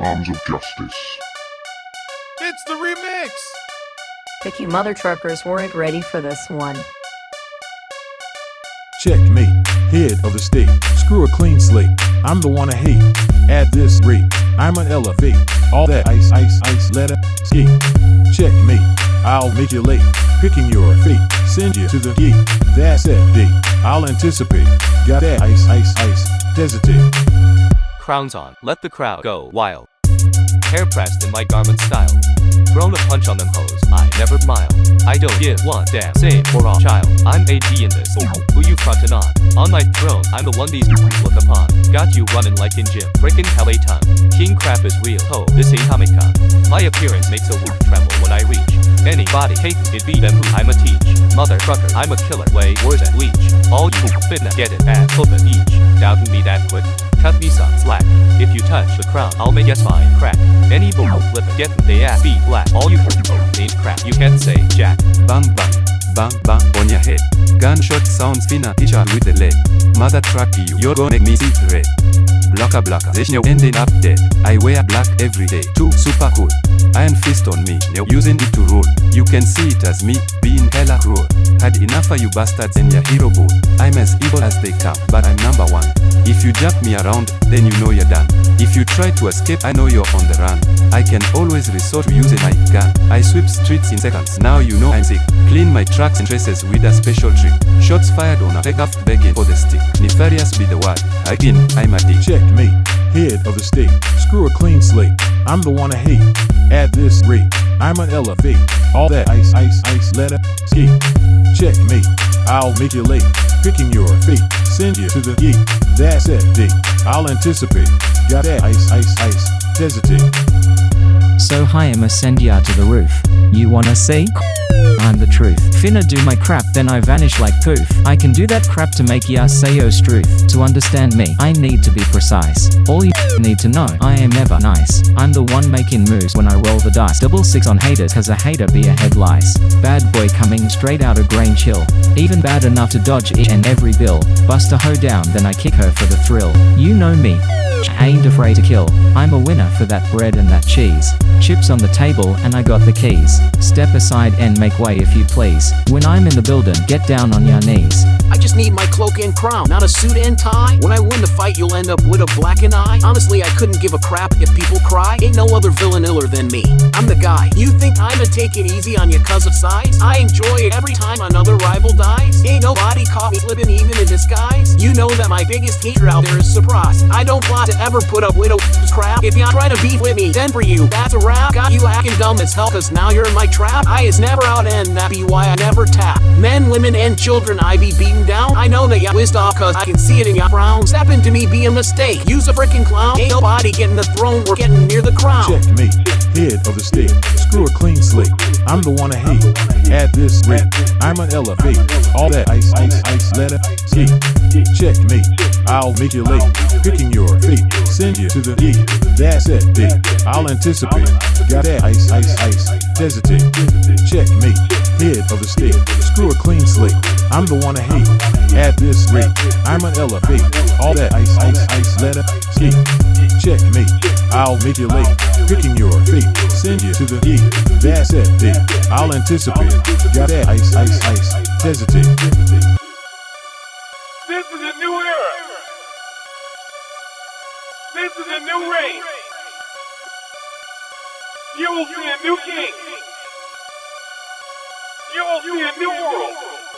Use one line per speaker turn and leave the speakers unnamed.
Arms of Justice.
It's the remix!
Picky mother truckers weren't ready for this one.
Checkmate, head of the state. Screw a clean slate. I'm the one I hate. At this rate, I'm an elevate. All that ice, ice, ice, let her skate. Checkmate, I'll make you late. Picking your fate, send you to the gate. That's that date. I'll anticipate. Got that ice, ice, ice. Hesitate.
Crowns on, let the crowd go wild. Hair pressed in my garment style. Thrown a punch on them hoes, I never mile. I don't give one damn, same for all child. I'm AD in this, who you frontin' on? On my throne, I'm the one these look upon. Got you running like in gym, frickin' hell a ton. King crap is real, ho, this ain't Comic Con. My appearance makes a wolf tremble when I reach. Anybody hating it be them who I'ma teach. Mother trucker, I'm a killer, way worse than leech. All you finna get it at open each. Doubting me that quick? Cut me some slack. If you touch the crown, I'll make a spine crack. Any bull flip get they ass beat black. All you ain't crap, you can't say jack.
Bang bang, bang bang on your head. Gunshot sounds finisher with the lead. Mother truck you, you're gonna make me see red. Blocker blocker, this new ending up dead. I wear black every day, too super cool. Iron fist on me, now using it to rule. You can see it as me, being hella cruel. Had enough of you bastards and your hero boat. I'm as evil as they come, but I'm number one. If you jump me around, then you know you're done. If you try to escape, I know you're on the run. I can always resort to using my gun. I sweep streets in seconds, now you know I'm sick. Clean my tracks and traces with a special trick. Shots fired on a pickup begging for the stick. Nefarious be the word. Again, I'm a dick.
Checkmate, head of the state. Screw a clean slate. I'm the one I hate. At this rate, I'm an elevate. All that ice, ice, ice, let her skate. Checkmate, I'll make you late. Picking your fate, send you to the gate. That's it, date. I'll anticipate. Got that ice, ice, ice. Hesitate.
So hi I'ma send ya to the roof. You wanna see? I'm the truth. Finna do my crap then I vanish like poof. I can do that crap to make ya say yo struth. To understand me, I need to be precise. All you need to know, I am never nice. I'm the one making moves when I roll the dice. Double six on haters cause a hater be a head lice. Bad boy coming straight out of grain chill. Even bad enough to dodge each and every bill. Bust a hoe down then I kick her for the thrill. You know me. Ain't afraid to kill. I'm a winner for that bread and that cheese. Chips on the table and I got the keys. Step aside and make way if you please. When I'm in the building, get down on your knees.
I just need my cloak and crown, not a suit and tie. When I win the fight, you'll end up with a blackened eye. Honestly, I couldn't give a crap if people cry. Ain't no other villain iller than me. I'm the guy. You think I'ma take it easy on you cause of size? I enjoy it every time another rival dies. Ain't nobody caught me slipping even in disguise. You know that my biggest hater out there is surprise. I don't plot to ever put up with a crap. If you try to beef with me, then for you, that's a wrap. Got you acting dumb as hell cause now you're in my trap. I is never out and that be why I never tap. Men, women, and children I be beaten down. I know that ya whizzed off cause I can see it in ya frown. Step into me be a mistake. Use a freaking clown. Ain't nobody getting the throne, we're getting near the crown.
Check me, head of the state. Screw a clean slate. I'm the one I hate. At this rate, I'm an elevate. All that ice, ice, ice, let her skate. Checkmate, I'll make you late. Picking your fate, send you to the gate. That's it, date. I'll anticipate. Got that ice, ice, ice. Hesitate. Checkmate, head of the state. Screw a clean slate. I'm the one I hate. At this rate, I'm an elevate. All that ice, ice, ice, let her skate. Checkmate, I'll make you late. Picking your fate, send you to the gate. That's that date. I'll anticipate. Got that ice, ice, ice. Hesitate.
This is a new era! This is a new reign! You will see a new king! You will see a new world!